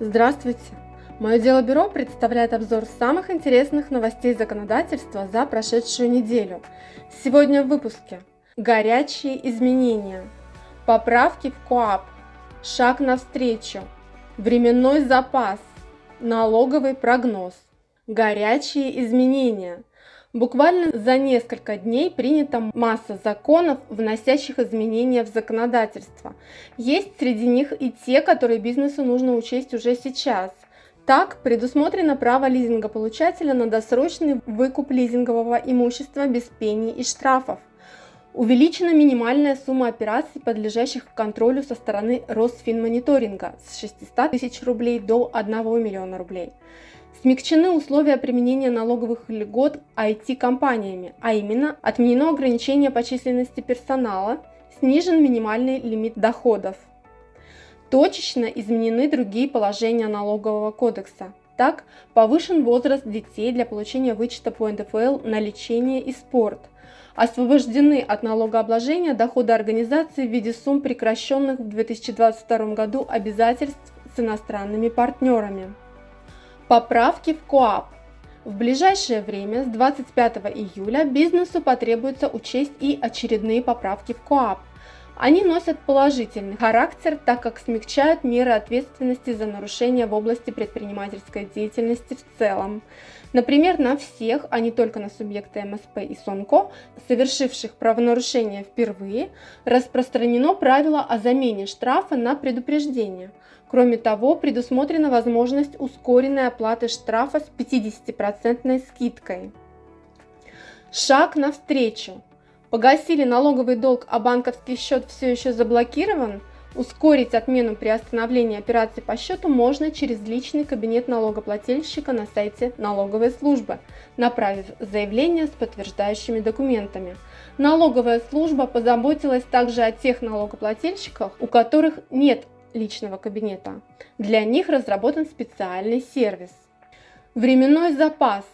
Здравствуйте! Мое дело бюро представляет обзор самых интересных новостей законодательства за прошедшую неделю. Сегодня в выпуске Горячие изменения, поправки в КОАП, шаг навстречу, временной запас, налоговый прогноз, горячие изменения – Буквально за несколько дней принята масса законов, вносящих изменения в законодательство. Есть среди них и те, которые бизнесу нужно учесть уже сейчас. Так, предусмотрено право лизингополучателя на досрочный выкуп лизингового имущества без пений и штрафов. Увеличена минимальная сумма операций, подлежащих контролю со стороны Росфинмониторинга с 600 тысяч рублей до 1 миллиона рублей. Смягчены условия применения налоговых льгот IT-компаниями, а именно отменено ограничение по численности персонала, снижен минимальный лимит доходов. Точечно изменены другие положения налогового кодекса. Так, повышен возраст детей для получения вычета по НДФЛ на лечение и спорт. Освобождены от налогообложения доходы организации в виде сумм прекращенных в 2022 году обязательств с иностранными партнерами. Поправки в КОАП. В ближайшее время, с 25 июля, бизнесу потребуется учесть и очередные поправки в КОАП. Они носят положительный характер, так как смягчают меры ответственности за нарушения в области предпринимательской деятельности в целом. Например, на всех, а не только на субъекты МСП и СОНКО, совершивших правонарушение впервые, распространено правило о замене штрафа на предупреждение. Кроме того, предусмотрена возможность ускоренной оплаты штрафа с 50% скидкой. Шаг навстречу. Погасили налоговый долг, а банковский счет все еще заблокирован – Ускорить отмену при остановлении операции по счету можно через личный кабинет налогоплательщика на сайте налоговой службы, направив заявление с подтверждающими документами. Налоговая служба позаботилась также о тех налогоплательщиках, у которых нет личного кабинета. Для них разработан специальный сервис. Временной запас.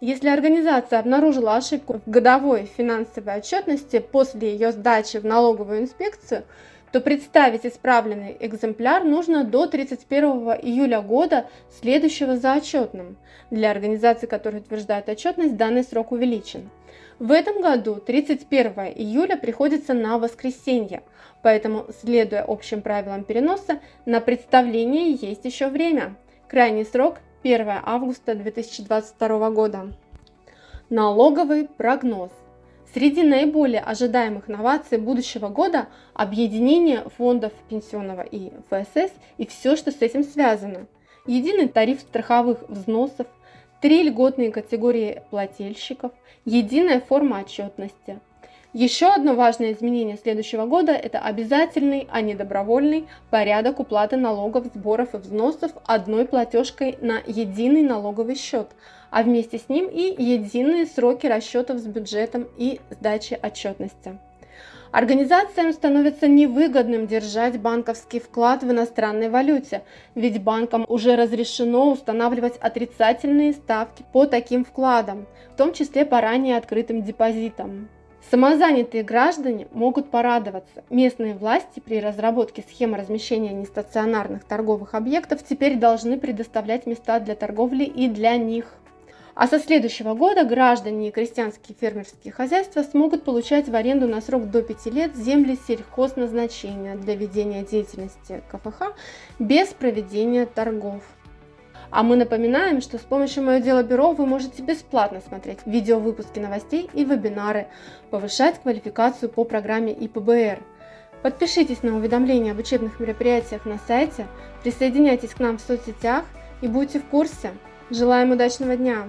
Если организация обнаружила ошибку в годовой финансовой отчетности после ее сдачи в налоговую инспекцию, то представить исправленный экземпляр нужно до 31 июля года, следующего за отчетным. Для организаций, которые утверждают отчетность, данный срок увеличен. В этом году 31 июля приходится на воскресенье, поэтому, следуя общим правилам переноса, на представление есть еще время. Крайний срок 1 августа 2022 года. Налоговый прогноз. Среди наиболее ожидаемых новаций будущего года – объединение фондов пенсионного и ФСС и все, что с этим связано. Единый тариф страховых взносов, три льготные категории плательщиков, единая форма отчетности. Еще одно важное изменение следующего года – это обязательный, а не добровольный порядок уплаты налогов, сборов и взносов одной платежкой на единый налоговый счет – а вместе с ним и единые сроки расчетов с бюджетом и сдачи отчетности. Организациям становится невыгодным держать банковский вклад в иностранной валюте, ведь банкам уже разрешено устанавливать отрицательные ставки по таким вкладам, в том числе по ранее открытым депозитам. Самозанятые граждане могут порадоваться. Местные власти при разработке схемы размещения нестационарных торговых объектов теперь должны предоставлять места для торговли и для них. А со следующего года граждане и крестьянские фермерские хозяйства смогут получать в аренду на срок до 5 лет земли сельхозназначения для ведения деятельности КФХ без проведения торгов. А мы напоминаем, что с помощью Мое Дело Бюро вы можете бесплатно смотреть видеовыпуски новостей и вебинары, повышать квалификацию по программе ИПБР. Подпишитесь на уведомления об учебных мероприятиях на сайте, присоединяйтесь к нам в соцсетях и будьте в курсе. Желаем удачного дня!